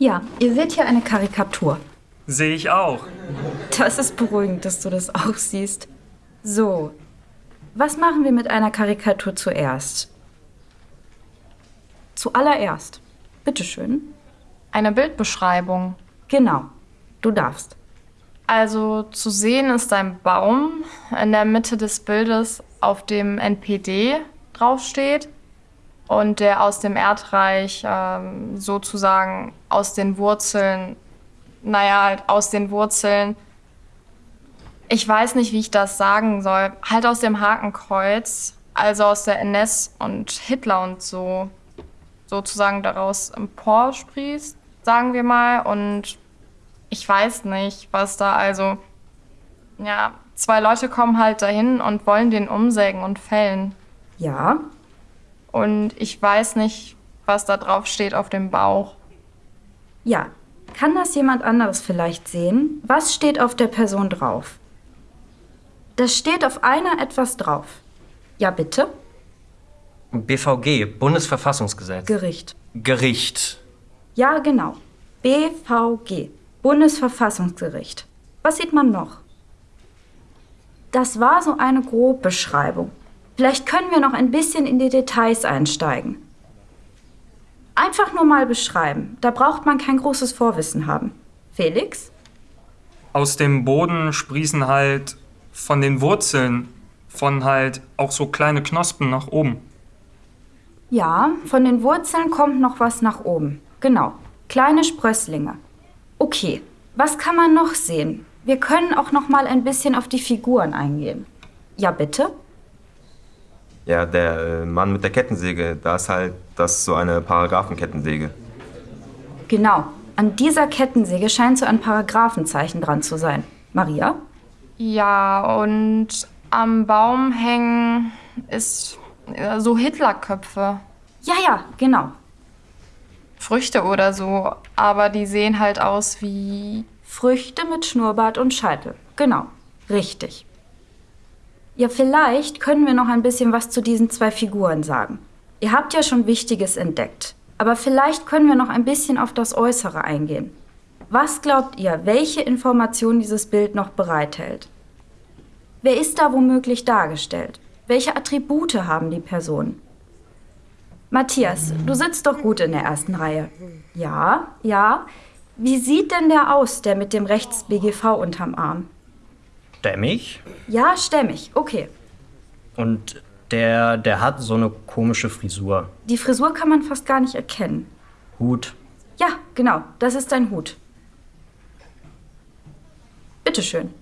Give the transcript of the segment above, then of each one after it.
Ja, ihr seht hier eine Karikatur. Sehe ich auch. Das ist beruhigend, dass du das auch siehst. So, was machen wir mit einer Karikatur zuerst? Zuallererst. Bitteschön. Eine Bildbeschreibung. Genau, du darfst. Also zu sehen ist ein Baum in der Mitte des Bildes, auf dem NPD draufsteht und der aus dem Erdreich ähm, sozusagen aus den Wurzeln, naja, halt aus den Wurzeln, ich weiß nicht, wie ich das sagen soll, halt aus dem Hakenkreuz, also aus der NS und Hitler und so, sozusagen daraus emporsprießt, sagen wir mal. Und ich weiß nicht, was da also, ja, zwei Leute kommen halt dahin und wollen den umsägen und fällen. Ja, Und ich weiß nicht, was da drauf steht auf dem Bauch. ja. Kann das jemand anderes vielleicht sehen? Was steht auf der Person drauf? Da steht auf einer etwas drauf. Ja, bitte? BVG, Bundesverfassungsgesetz. Gericht. Gericht. Ja, genau. BVG, Bundesverfassungsgericht. Was sieht man noch? Das war so eine Grobbeschreibung. Vielleicht können wir noch ein bisschen in die Details einsteigen. Einfach nur mal beschreiben. Da braucht man kein großes Vorwissen haben. Felix? Aus dem Boden sprießen halt von den Wurzeln von halt auch so kleine Knospen nach oben. Ja, von den Wurzeln kommt noch was nach oben. Genau. Kleine Sprösslinge. Okay, was kann man noch sehen? Wir können auch noch mal ein bisschen auf die Figuren eingehen. Ja, bitte? Ja, der äh, Mann mit der Kettensäge, da ist halt das so eine Paragraphenkettensäge. Genau. An dieser Kettensäge scheint so ein Paragraphenzeichen dran zu sein. Maria? Ja, und am Baum hängen ist äh, so Hitlerköpfe. Ja, ja, genau. Früchte oder so, aber die sehen halt aus wie. Früchte mit Schnurrbart und Scheitel. Genau. Richtig. Ja, vielleicht können wir noch ein bisschen was zu diesen zwei Figuren sagen. Ihr habt ja schon Wichtiges entdeckt. Aber vielleicht können wir noch ein bisschen auf das Äußere eingehen. Was glaubt ihr, welche Informationen dieses Bild noch bereithält? Wer ist da womöglich dargestellt? Welche Attribute haben die Personen? Matthias, du sitzt doch gut in der ersten Reihe. Ja, ja. Wie sieht denn der aus, der mit dem rechts BGV unterm Arm? Stämmig. Ja, stämmig. Okay. Und der, der hat so eine komische Frisur. Die Frisur kann man fast gar nicht erkennen. Hut. Ja, genau. Das ist dein Hut. Bitteschön.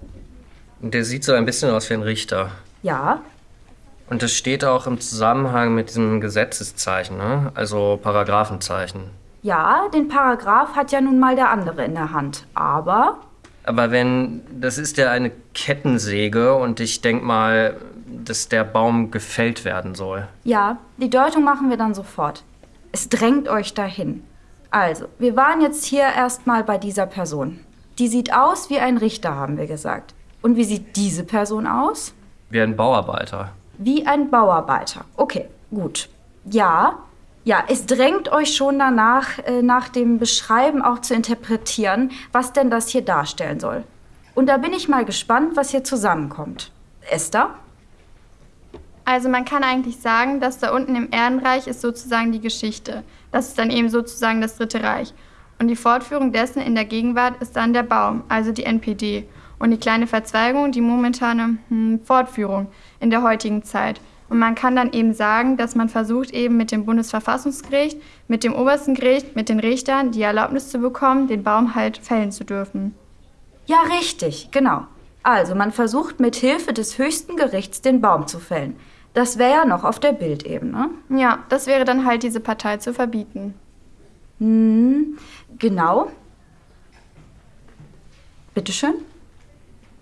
Der sieht so ein bisschen aus wie ein Richter. Ja, Und das steht auch im Zusammenhang mit diesem Gesetzeszeichen, ne? also Paragraphenzeichen. ja, den Paragraph hat ja nun mal der andere in der Hand. Aber Aber wenn, das ist ja eine Kettensäge und ich denk mal, dass der Baum gefällt werden soll. Ja, die Deutung machen wir dann sofort. Es drängt euch dahin. Also, wir waren jetzt hier erstmal bei dieser Person. Die sieht aus wie ein Richter, haben wir gesagt. Und wie sieht diese Person aus? Wie ein Bauarbeiter. Wie ein Bauarbeiter. Okay, gut. Ja, ja, es drängt euch schon danach, äh, nach dem Beschreiben auch zu interpretieren, was denn das hier darstellen soll. Und da bin ich mal gespannt, was hier zusammenkommt. Esther? Also man kann eigentlich sagen, dass da unten im Erdenreich ist sozusagen die Geschichte. Das ist dann eben sozusagen das Dritte Reich. Und die Fortführung dessen in der Gegenwart ist dann der Baum, also die NPD. Und die kleine Verzweigung, die momentane hm, Fortführung in der heutigen Zeit. Und man kann dann eben sagen, dass man versucht, eben mit dem Bundesverfassungsgericht, mit dem obersten Gericht, mit den Richtern die Erlaubnis zu bekommen, den Baum halt fällen zu dürfen. Ja, richtig, genau. Also, man versucht mit Hilfe des höchsten Gerichts den Baum zu fällen. Das wäre ja noch auf der Bildebene. Ja, das wäre dann halt diese Partei zu verbieten. Hm, genau. Bitteschön.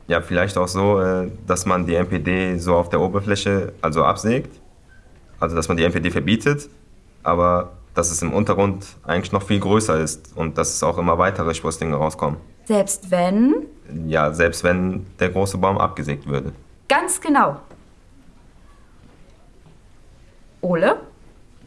Ja, vielleicht auch so, äh, dass man die NPD so auf der Oberfläche also absägt. Also dass man die NPD verbietet, aber dass es im Untergrund eigentlich noch viel größer ist und dass es auch immer weitere Sprösslinge rauskommen. Selbst wenn. Ja, selbst wenn der große Baum abgesägt würde. Ganz genau. Ole?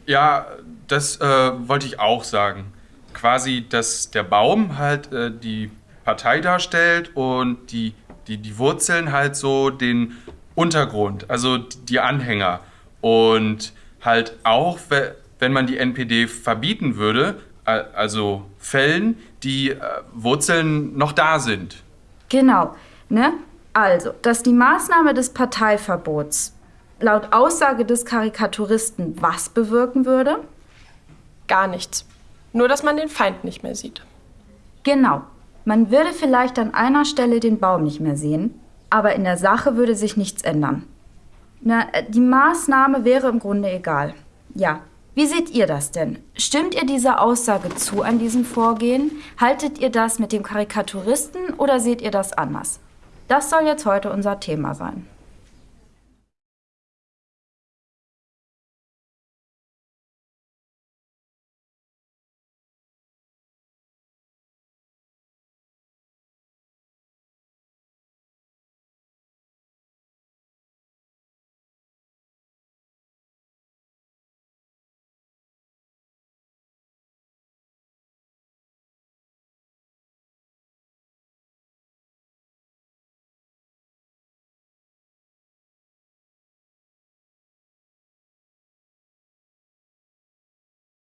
Ja, das äh, wollte ich auch sagen. quasi, dass der Baum halt äh, die Partei darstellt und die, die, die Wurzeln halt so den Untergrund, also die Anhänger. Und halt auch, wenn man die NPD verbieten würde, also Fällen, die äh, Wurzeln noch da sind. Genau, ne? Also, dass die Maßnahme des Parteiverbots laut Aussage des Karikaturisten was bewirken würde? Gar nichts. Nur, dass man den Feind nicht mehr sieht. Genau. Man würde vielleicht an einer Stelle den Baum nicht mehr sehen, aber in der Sache würde sich nichts ändern. Na, äh, die Maßnahme wäre im Grunde egal. Ja. Wie seht ihr das denn? Stimmt ihr dieser Aussage zu an diesem Vorgehen? Haltet ihr das mit dem Karikaturisten oder seht ihr das anders? Das soll jetzt heute unser Thema sein.